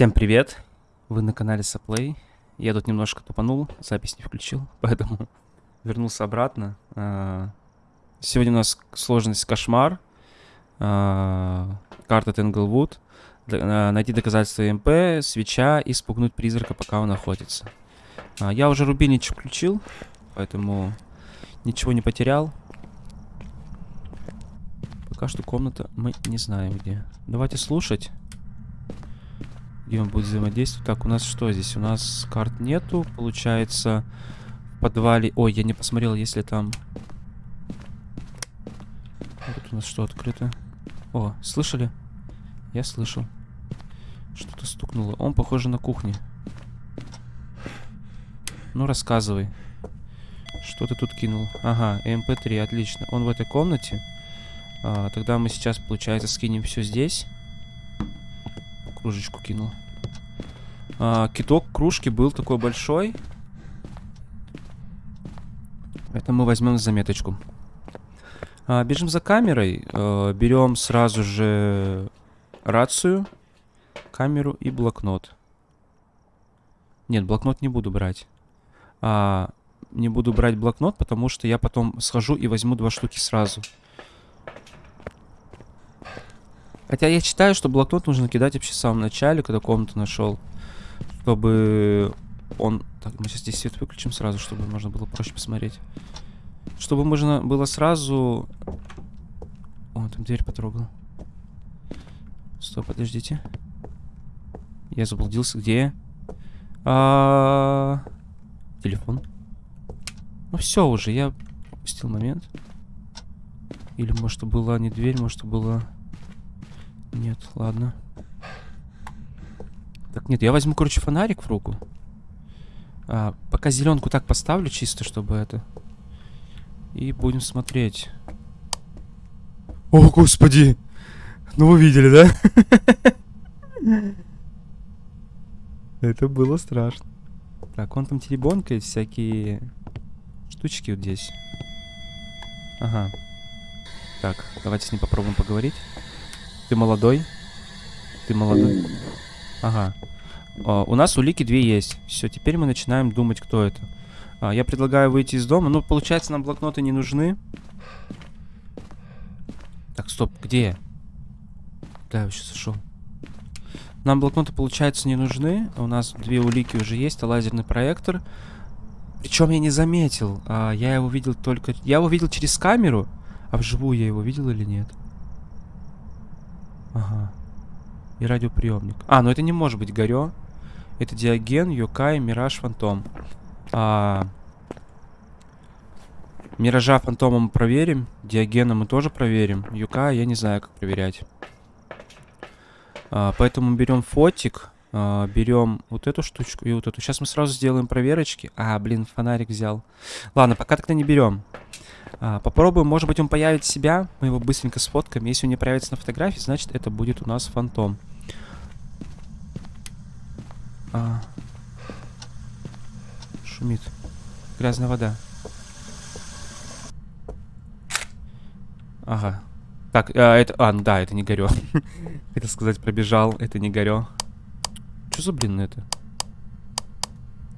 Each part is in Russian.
Всем привет! Вы на канале Саплей. Я тут немножко тупанул, запись не включил, поэтому вернулся обратно. А, Сегодня у нас сложность кошмар, а, карта Тенглвуд, а, найти доказательства МП, свеча и спугнуть призрака, пока он охотится. А, Я уже рубильничек включил, поэтому ничего не потерял. Пока что комната мы не знаем где. Давайте слушать. Где он будет взаимодействовать. Так, у нас что здесь? У нас карт нету. Получается, в подвале... Ой, я не посмотрел, если там... Тут у нас что открыто? О, слышали? Я слышал. Что-то стукнуло. Он похоже на кухне. Ну, рассказывай. Что ты тут кинул? Ага, МП-3, отлично. Он в этой комнате. А, тогда мы сейчас, получается, скинем все здесь. Кружечку кинул. А, киток кружки был такой большой. Это мы возьмем заметочку. А, бежим за камерой. А, берем сразу же рацию, камеру и блокнот. Нет, блокнот не буду брать. А, не буду брать блокнот, потому что я потом схожу и возьму два штуки сразу. Хотя я считаю, что блокнот нужно кидать вообще в самом начале, когда комнату нашел. Чтобы он... Так, мы сейчас здесь свет выключим сразу, чтобы можно было проще посмотреть. Чтобы можно было сразу... О, там дверь потрогал. Стоп, подождите. Я заблудился. Где я? А... Телефон. Ну все уже, я упустил момент. Или может была не дверь, может была... Нет, ладно. Так, нет, я возьму, короче, фонарик в руку. А, пока зеленку так поставлю, чисто, чтобы это... И будем смотреть. О, господи! Ну, вы видели, да? Это было страшно. Так, он там теребонкает всякие штучки вот здесь. Ага. Так, давайте с ним попробуем поговорить. Ты молодой? Ты молодой? Ага. О, у нас улики две есть. Все, теперь мы начинаем думать, кто это. А, я предлагаю выйти из дома. Ну, получается, нам блокноты не нужны. Так, стоп, где я? Да, я сейчас сошел. Нам блокноты, получается, не нужны. У нас две улики уже есть, а лазерный проектор. Причем я не заметил. А, я его видел только... Я его видел через камеру. А вживую я его видел или нет? Ага. И радиоприемник. А, ну это не может быть Горё. Это Диоген, Йокай, Мираж, Фантом. А... Миража, Фантома мы проверим. Диогена мы тоже проверим. Юка я не знаю, как проверять. А, поэтому берем фотик. А, берем вот эту штучку и вот эту. Сейчас мы сразу сделаем проверочки. А, блин, фонарик взял. Ладно, пока тогда не берем. А, попробуем, может быть, он появит себя. Мы его быстренько сфоткаем. Если он не появится на фотографии, значит, это будет у нас фантом. А. Шумит. Грязная вода. Ага. Так, а, это... А, ну да, это не горё. Хотел сказать, пробежал. Это не горё. Что за, блин, это?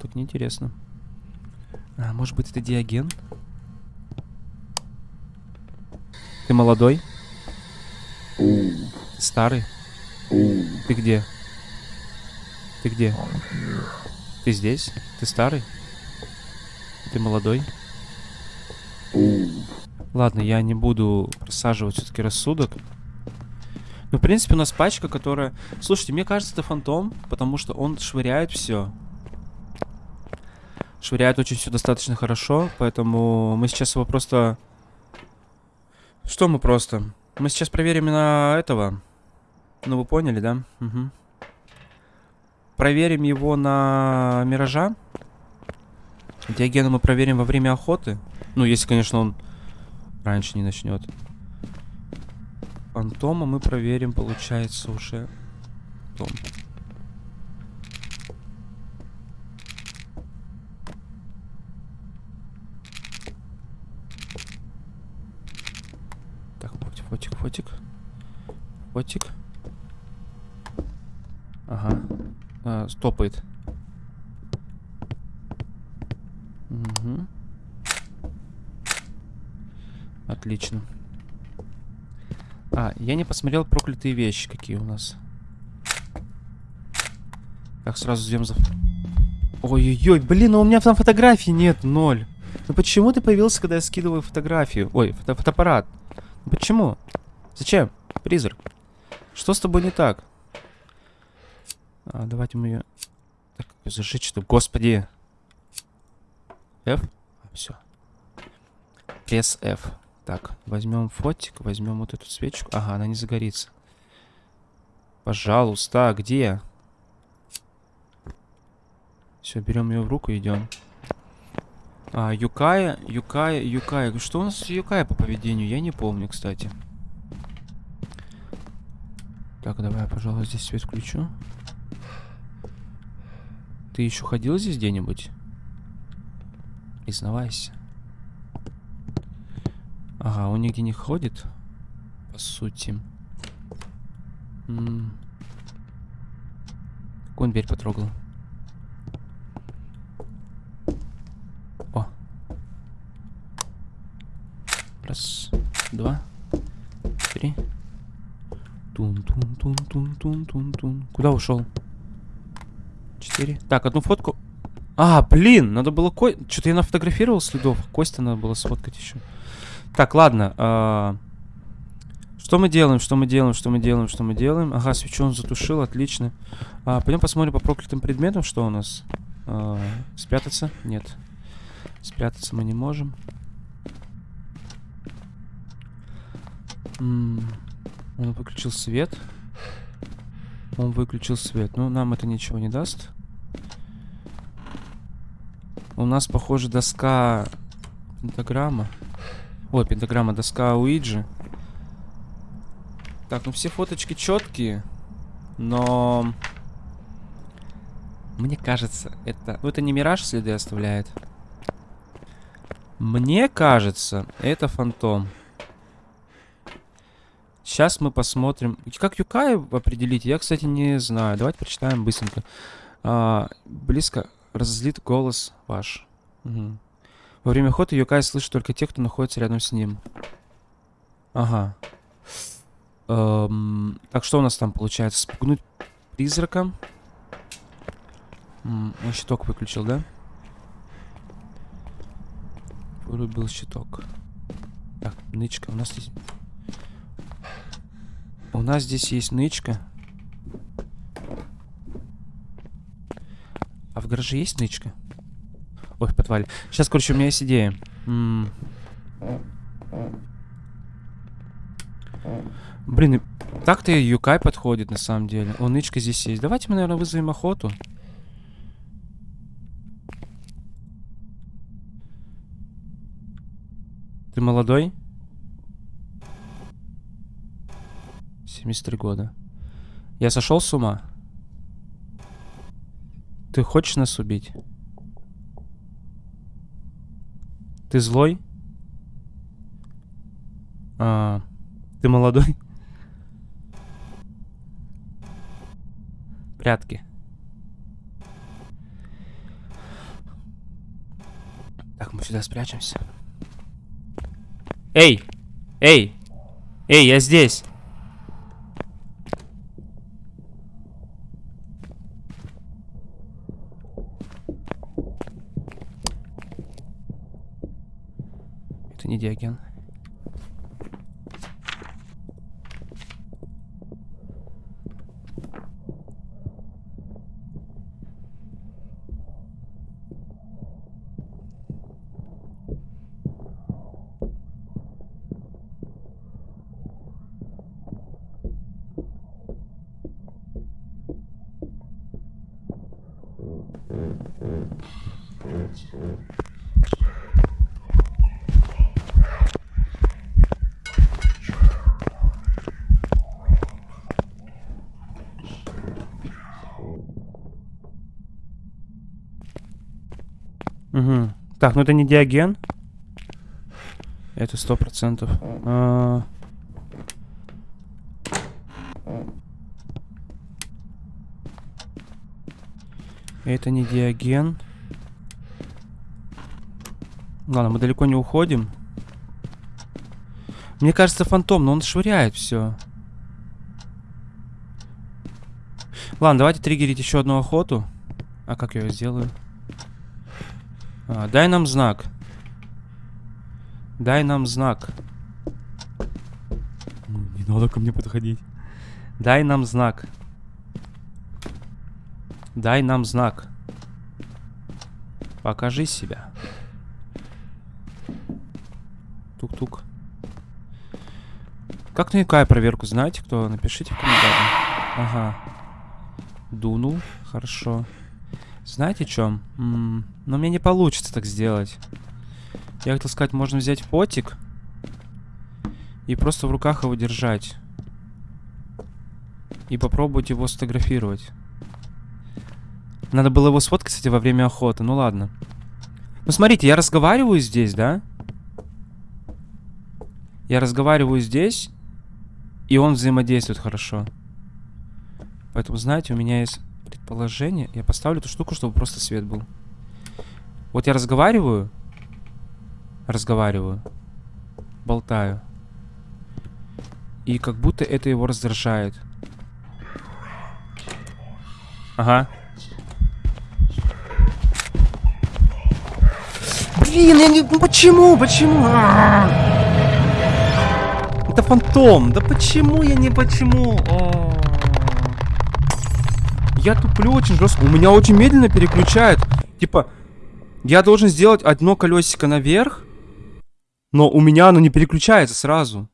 Тут неинтересно. А, может быть, это диаген? Ты молодой? Старый? Ты где? Ты где? Ты здесь? Ты старый? Ты молодой? Ладно, я не буду просаживать все-таки рассудок. Ну, в принципе, у нас пачка, которая... Слушайте, мне кажется, это фантом, потому что он швыряет все. Швыряет очень все достаточно хорошо, поэтому мы сейчас его просто что мы просто? Мы сейчас проверим на этого. Ну, вы поняли, да? Угу. Проверим его на Миража. Диогена мы проверим во время охоты. Ну, если, конечно, он раньше не начнет. Фантома мы проверим, получается, уже... Том. Фотик, фотик. Ага. А, стопает. Угу. Отлично. А, я не посмотрел проклятые вещи, какие у нас. Так, сразу за... Ой-ой-ой, блин, ну у меня там фотографий нет, ноль. Ну почему ты появился, когда я скидываю фотографию? Ой, фото фотоаппарат. Ну почему? Зачем? Призрак. Что с тобой не так? А, давайте мы ее... Так, зажечь что? Господи. F? Все. Пресс F. Так, возьмем фотик, возьмем вот эту свечку. Ага, она не загорится. Пожалуйста, где? Все, берем ее в руку и идем. А, Юкая, Юкая, Юкая. Что у нас с Юкая по поведению? Я не помню, кстати. Так, давай, пожалуй, здесь свет включу. Ты еще ходил здесь где-нибудь? Признавайся. Ага, он нигде не ходит. По сути. М -м. Он дверь потрогал? О. Раз, два, три. Тун-тун-тун-тун-тун-тун-тун. Куда ушел? Четыре. Так, одну фотку. А, блин, надо было ко... Что-то я нафотографировал следов. Костя надо было сфоткать еще. Так, ладно. А... Что мы делаем, что мы делаем, что мы делаем, что мы делаем? Ага, свечу он затушил, отлично. А, пойдем посмотрим по проклятым предметам, что у нас. А, спрятаться? Нет. Спрятаться мы не можем. М -м он выключил свет. Он выключил свет. Ну, нам это ничего не даст. У нас, похоже, доска пентаграмма. О, пентаграмма, доска Уиджи. Так, ну все фоточки четкие, но... Мне кажется, это... Ну, это не мираж следы оставляет. Мне кажется, это фантом. Сейчас мы посмотрим. Как Юкай определить? Я, кстати, не знаю. Давайте прочитаем быстренько. А, близко разозлит голос ваш. Угу. Во время охоты Юкай слышит только тех, кто находится рядом с ним. Ага. Эм, так, что у нас там получается? Спугнуть призрака. М он щиток выключил, да? Вырубил щиток. Так, нычка. У нас здесь... У нас здесь есть нычка. А в гараже есть нычка? Ой, в подвале. Сейчас, короче, у меня есть идея. М -м Блин, так-то Юкай подходит, на самом деле. О, нычка здесь есть. Давайте мы, наверное, вызовем охоту. Ты молодой? 73 года. Я сошел с ума? Ты хочешь нас убить? Ты злой? А, ты молодой? Прятки. Так, мы сюда спрячемся. Эй! Эй! Эй, я здесь! Это не Диоген. Угу. Так, ну это не диаген. Это сто процентов. А... Это не диаген. Ладно, мы далеко не уходим. Мне кажется, фантом, но он швыряет все. Ладно, давайте триггерить еще одну охоту. А как я ее сделаю? А, дай нам знак. Дай нам знак. Не надо ко мне подходить. Дай нам знак. Дай нам знак. Покажи себя. Тук-тук. Как на проверку знаете, кто? Напишите в комментариях. Ага. Дунул. Хорошо. Знаете, что? Но мне не получится так сделать. Я хотел сказать, можно взять фотик и просто в руках его держать. И попробовать его сфотографировать. Надо было его сфоткать, кстати, во время охоты. Ну ладно. Ну смотрите, я разговариваю здесь, да? Я разговариваю здесь, и он взаимодействует хорошо. Поэтому, знаете, у меня есть предположение. Я поставлю эту штуку, чтобы просто свет был. Вот я разговариваю. Разговариваю. Болтаю. И как будто это его раздражает. Ага. Блин, я не... Ну почему? Почему? А -а -а. Это фантом. Да почему я не почему? О -о -о. Я туплю очень жестко. У меня очень медленно переключает. Типа, я должен сделать одно колесико наверх, но у меня оно не переключается сразу.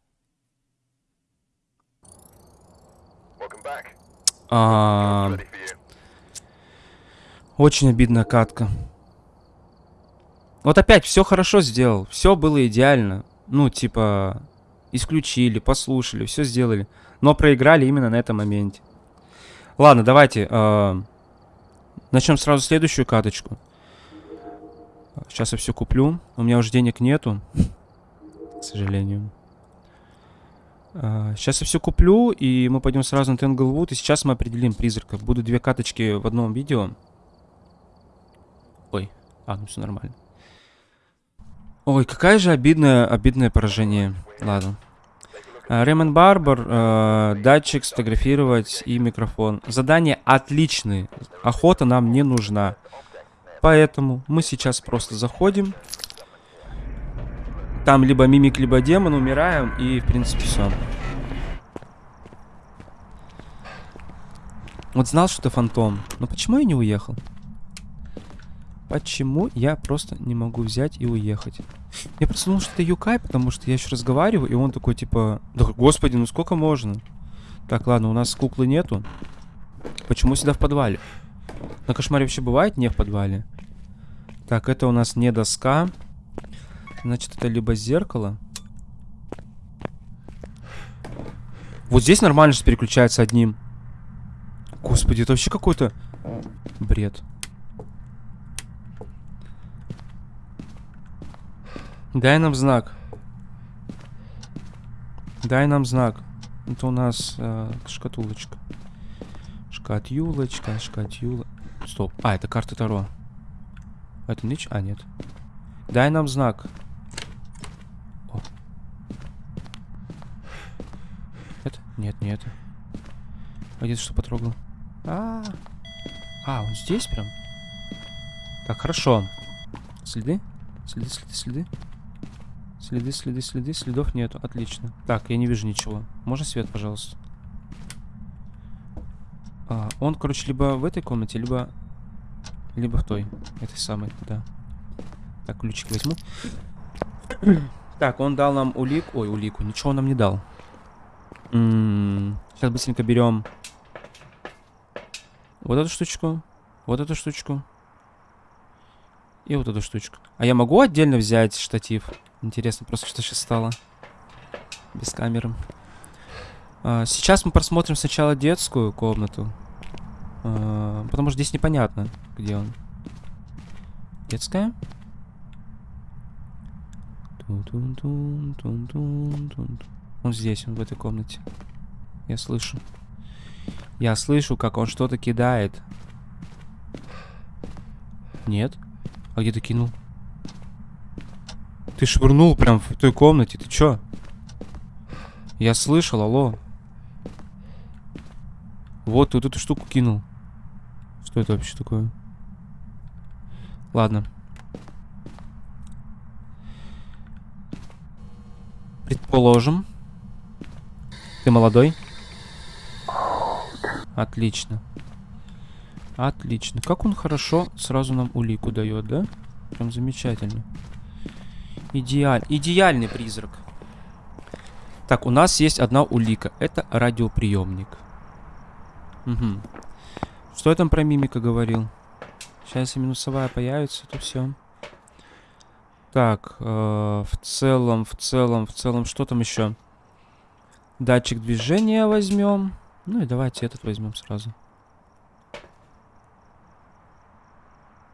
А... Очень обидная катка. Вот опять все хорошо сделал. Все было идеально. Ну, типа, исключили, послушали, все сделали. Но проиграли именно на этом моменте. Ладно, давайте. Э, начнем сразу следующую каточку. Сейчас я все куплю. У меня уже денег нету. К сожалению. Э, сейчас я все куплю, и мы пойдем сразу на Тенглвуд. И сейчас мы определим призрака. Будут две каточки в одном видео. Ой. А, ну все нормально. Ой, какая же обидное, обидное поражение. Ладно. Рэймон Барбар, э, датчик, сфотографировать и микрофон. Задание отличные. Охота нам не нужна. Поэтому мы сейчас просто заходим. Там либо мимик, либо демон, умираем и в принципе все. Вот знал, что ты фантом. Но почему я не уехал? Почему я просто не могу взять и уехать? Я просто думал, что это Юкай, потому что я еще разговариваю, и он такой, типа... Да, господи, ну сколько можно? Так, ладно, у нас куклы нету. Почему сюда в подвале? На кошмаре вообще бывает не в подвале? Так, это у нас не доска. Значит, это либо зеркало. Вот здесь нормально же переключается одним. Господи, это вообще какой-то бред. Дай нам знак. Дай нам знак. Это у нас э, шкатулочка. Шкатюлочка, шкатюла. Стоп. А, это карта Таро. Это нич? А, нет. Дай нам знак. О. Это? Нет, не это. А что потрогал? А, -а, а, он здесь прям? Так, хорошо. Следы? Следы, следы, следы. Следы, следы, следы. Следов нету. Отлично. Так, я не вижу ничего. Можно свет, пожалуйста? А, он, короче, либо в этой комнате, либо... Либо в той. Этой самой, да. Так, ключик возьму. так, он дал нам улик. Ой, улику. Ничего он нам не дал. М -м -м. Сейчас быстренько берем вот эту штучку. Вот эту штучку. И вот эту штучку. А я могу отдельно взять штатив? Интересно просто, что сейчас стало. Без камеры. А, сейчас мы просмотрим сначала детскую комнату. А, потому что здесь непонятно, где он. Детская? Он здесь, он в этой комнате. Я слышу. Я слышу, как он что-то кидает. Нет. А где ты кинул? Ты швырнул прям в той комнате. Ты чё? Я слышал, алло. Вот, ты вот эту штуку кинул. Что это вообще такое? Ладно. Предположим. Ты молодой? Отлично. Отлично. Как он хорошо сразу нам улику дает, да? Прям замечательно. Идеаль... Идеальный призрак. Так, у нас есть одна улика. Это радиоприемник. Угу. Что я там про мимика говорил? Сейчас, если минусовая появится, то все. Так, э, в целом, в целом, в целом, что там еще? Датчик движения возьмем. Ну и давайте этот возьмем сразу.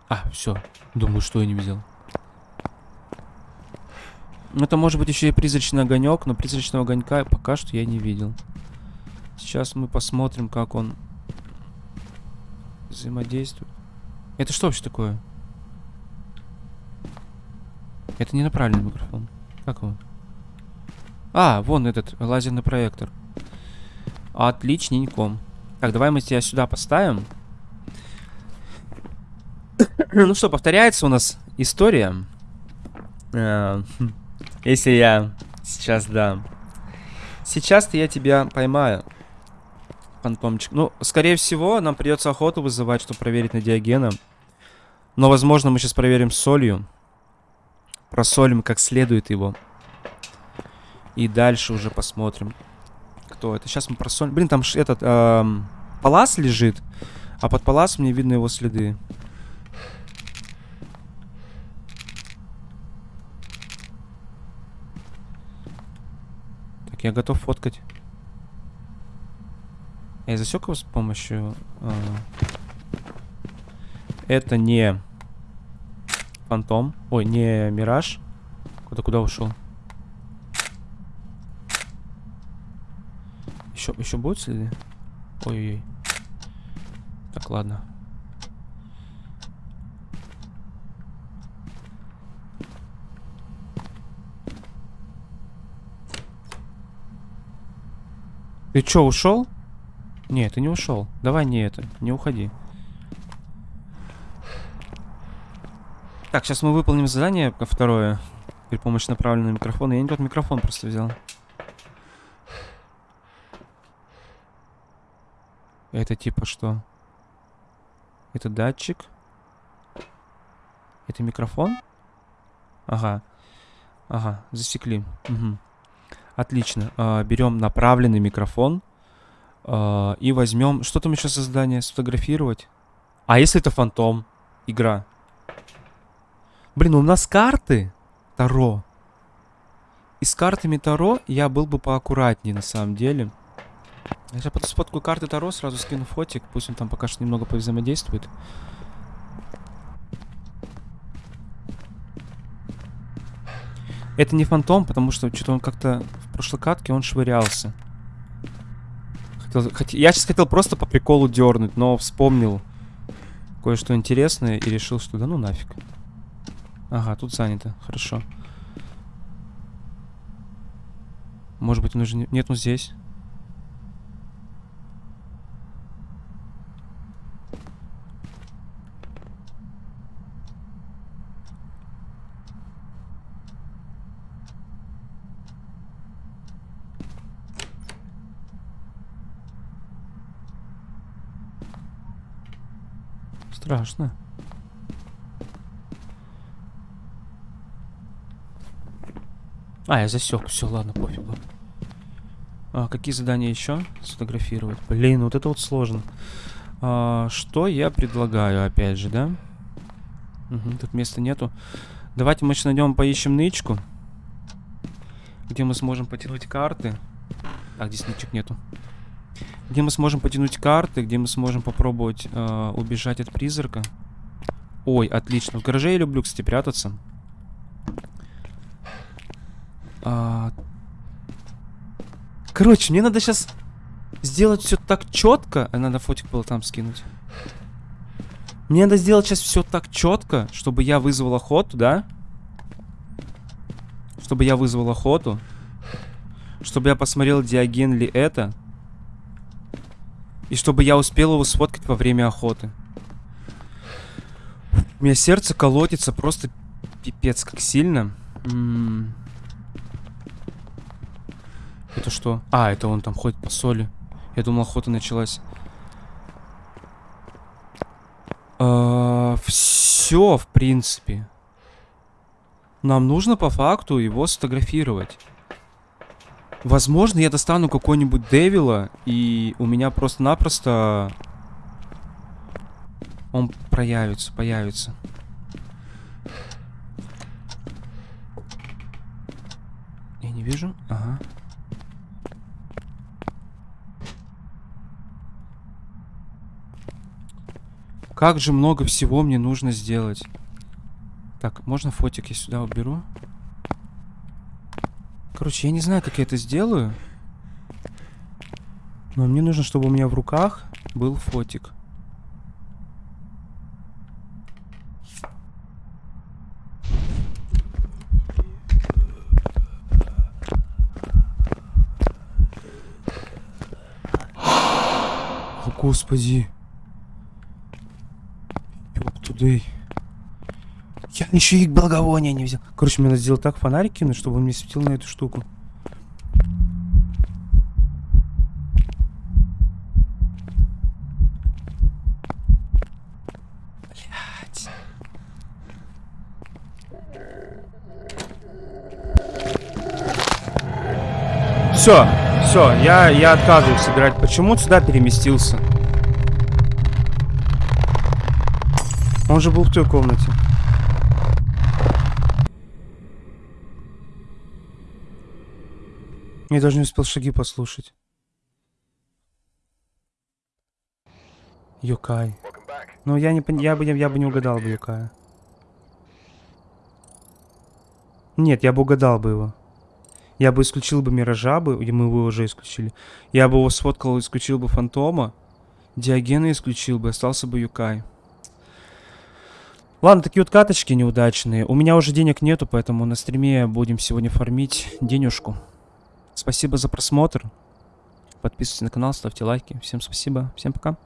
А, все. Думаю, что я не взял. Это может быть еще и призрачный огонек, но призрачного огонька пока что я не видел. Сейчас мы посмотрим, как он взаимодействует. Это что вообще такое? Это не направленный микрофон. Как его? А, вон этот лазерный проектор. Отличненько. Так, давай мы тебя сюда поставим. ну что, повторяется у нас история. Э, если я сейчас, да. Сейчас-то я тебя поймаю. Фантомчик. Ну, скорее всего, нам придется охоту вызывать, чтобы проверить на Диогена. Но, возможно, мы сейчас проверим солью. Просолим как следует его. И дальше уже посмотрим, кто это. Сейчас мы просолим. Блин, там этот эм, палас лежит. А под паласом мне видно его следы. Так, я готов фоткать. Я засек его с помощью... Э, это не фантом. Ой, не мираж. Куда куда ушел? Еще, еще будут следы? Ой-ой-ой. Так, ладно. Ты чё, ушел? Не, ты не ушел. Давай не это, не уходи. Так, сейчас мы выполним задание второе. При помощи направленного микрофона. Я не тот микрофон просто взял. Это типа что? Это датчик? Это микрофон? Ага. Ага, засекли. Угу. Отлично. А, берем направленный микрофон. А, и возьмем... Что там еще за задание? Сфотографировать? А если это фантом? Игра. Блин, у нас карты Таро. И с картами Таро я был бы поаккуратнее на самом деле. Я сейчас сфоткаю карты Таро, сразу скину фотик. Пусть он там пока что немного повзаимодействует. Это не фантом, потому что что-то он как-то прошлой катке он швырялся. Хотел, хот... Я сейчас хотел просто по приколу дернуть, но вспомнил кое-что интересное и решил, что да ну нафиг. Ага, тут занято. Хорошо. Может быть, он уже... Не... Нет, он здесь. Страшно. А, я засек. Все, ладно, пофигу. А, какие задания еще? Сфотографировать. Блин, вот это вот сложно. А, что я предлагаю, опять же, да? Угу, тут места нету. Давайте мы сейчас найдем, поищем нычку. Где мы сможем потянуть карты. А, здесь нычек нету. Где мы сможем потянуть карты, где мы сможем попробовать э, убежать от призрака. Ой, отлично. В гараже я люблю, кстати, прятаться. А... Короче, мне надо сейчас сделать все так четко. А надо фотик было там скинуть. Мне надо сделать сейчас все так четко, чтобы я вызвал охоту, да? Чтобы я вызвал охоту. Чтобы я посмотрел, диаген ли это. И чтобы я успел его сфоткать во время охоты. У меня сердце колотится просто пипец как сильно. М -м -м. Это что? А, это он там ходит по соли. Я думал, охота началась. А, все, в принципе. Нам нужно по факту его сфотографировать. Возможно, я достану какой-нибудь Девила, и у меня просто-напросто... Он проявится, появится. Я не вижу. Ага. Как же много всего мне нужно сделать. Так, можно фотик я сюда уберу? Короче, я не знаю, как я это сделаю. Но мне нужно, чтобы у меня в руках был фотик. О, господи. Ёптудей. Я еще и благовония не взял. Короче, мне надо сделать так фонарик кинуть, чтобы он мне светил на эту штуку. Все, все, я, я отказываюсь играть. Почему сюда переместился? Он же был в той комнате. Я даже не успел шаги послушать. Юкай. Ну, я не я бы, я бы не угадал бы Юкая. Нет, я бы угадал бы его. Я бы исключил бы Миража, бы, мы его уже исключили. Я бы его сфоткал, исключил бы Фантома. Диогена исключил бы, остался бы Юкай. Ладно, такие вот каточки неудачные. У меня уже денег нету, поэтому на стриме будем сегодня фармить денежку. Спасибо за просмотр. Подписывайтесь на канал, ставьте лайки. Всем спасибо. Всем пока.